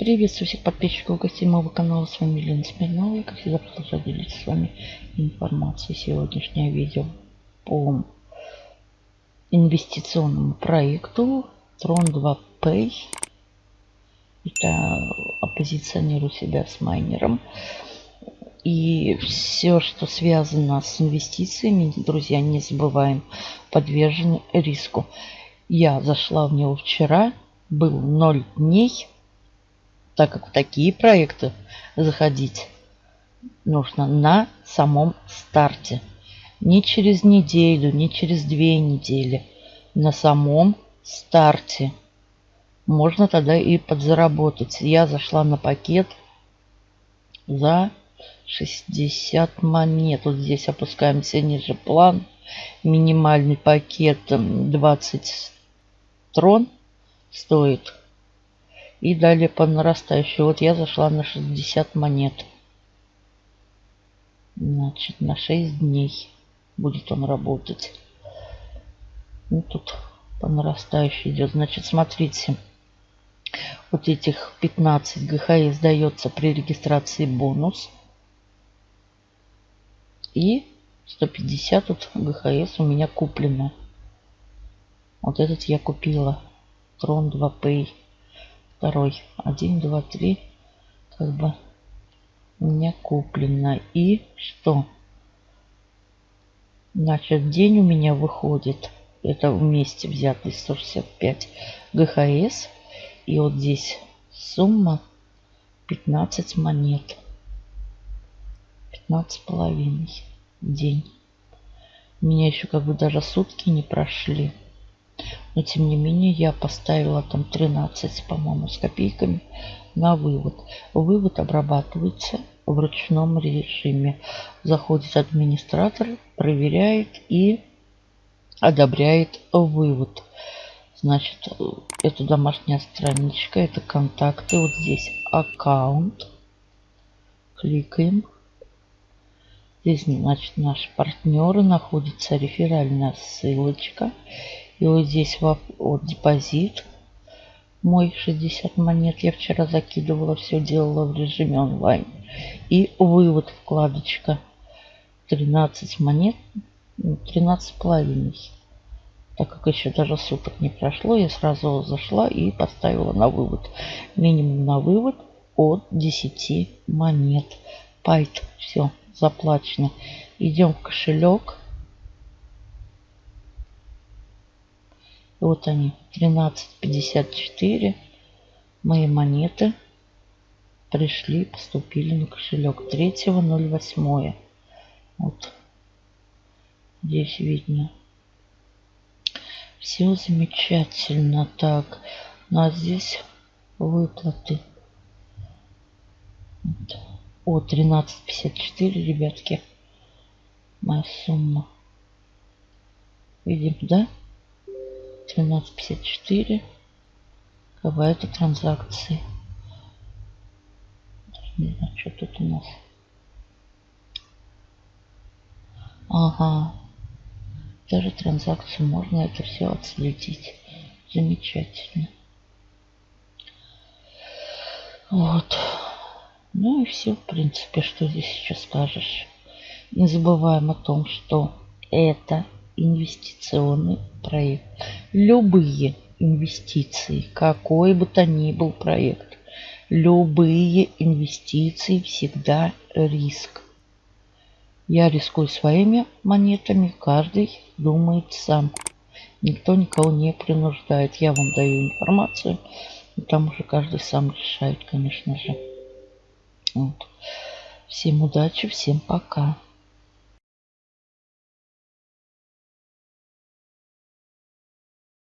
Приветствую всех подписчиков и гостей моего канала. С вами Елена Смирнова. Я, как всегда, продолжаю делиться с вами информацией. Сегодняшнее видео по инвестиционному проекту Tron 2 Pay. Это оппозиционирую себя с майнером. И все, что связано с инвестициями, друзья, не забываем, подвержены риску. Я зашла в него вчера, был 0 дней так как в такие проекты заходить нужно на самом старте. Не через неделю, не через две недели. На самом старте. Можно тогда и подзаработать. Я зашла на пакет за 60 монет. Вот здесь опускаемся ниже план. Минимальный пакет 20 трон стоит и далее по нарастающей. Вот я зашла на 60 монет. Значит, на 6 дней будет он работать. Ну, тут по нарастающей идет. Значит, смотрите. Вот этих 15 ГХС дается при регистрации бонус. И 150 тут ГХС у меня куплено. Вот этот я купила. Трон 2 Pay второй. Один, два, три. Как бы меня куплено. И что? Значит, день у меня выходит. Это вместе взятый 165 ГХС. И вот здесь сумма 15 монет. 15 половиной день. У меня еще как бы даже сутки не прошли. Но тем не менее я поставила там 13, по-моему, с копейками на вывод. Вывод обрабатывается в ручном режиме. Заходит администратор, проверяет и одобряет вывод. Значит, это домашняя страничка, это контакты. Вот здесь аккаунт. Кликаем. Здесь, значит, наши партнеры. Находится реферальная ссылочка. И вот здесь вот, депозит мой 60 монет. Я вчера закидывала, все делала в режиме онлайн. И вывод вкладочка 13 монет, 13 ну, половиной. Так как еще даже суток не прошло, я сразу зашла и поставила на вывод. Минимум на вывод от 10 монет. Пайт, все, заплачено. Идем в кошелек. Вот они, 13.54. Мои монеты пришли, поступили на кошелек 3.08. Вот здесь видно. Все замечательно. Так, у нас здесь выплаты. Вот. О, 13.54, ребятки. Моя сумма. Видим, да? 13.54 какая-то транзакции. Не знаю, что тут у нас. Ага. Даже транзакцию можно это все отследить. Замечательно. Вот. Ну и все, в принципе, что здесь еще скажешь. Не забываем о том, что это инвестиционный проект. Любые инвестиции, какой бы то ни был проект, любые инвестиции всегда риск. Я рискую своими монетами, каждый думает сам. Никто никого не принуждает. Я вам даю информацию, и там уже каждый сам решает, конечно же. Вот. Всем удачи, всем пока.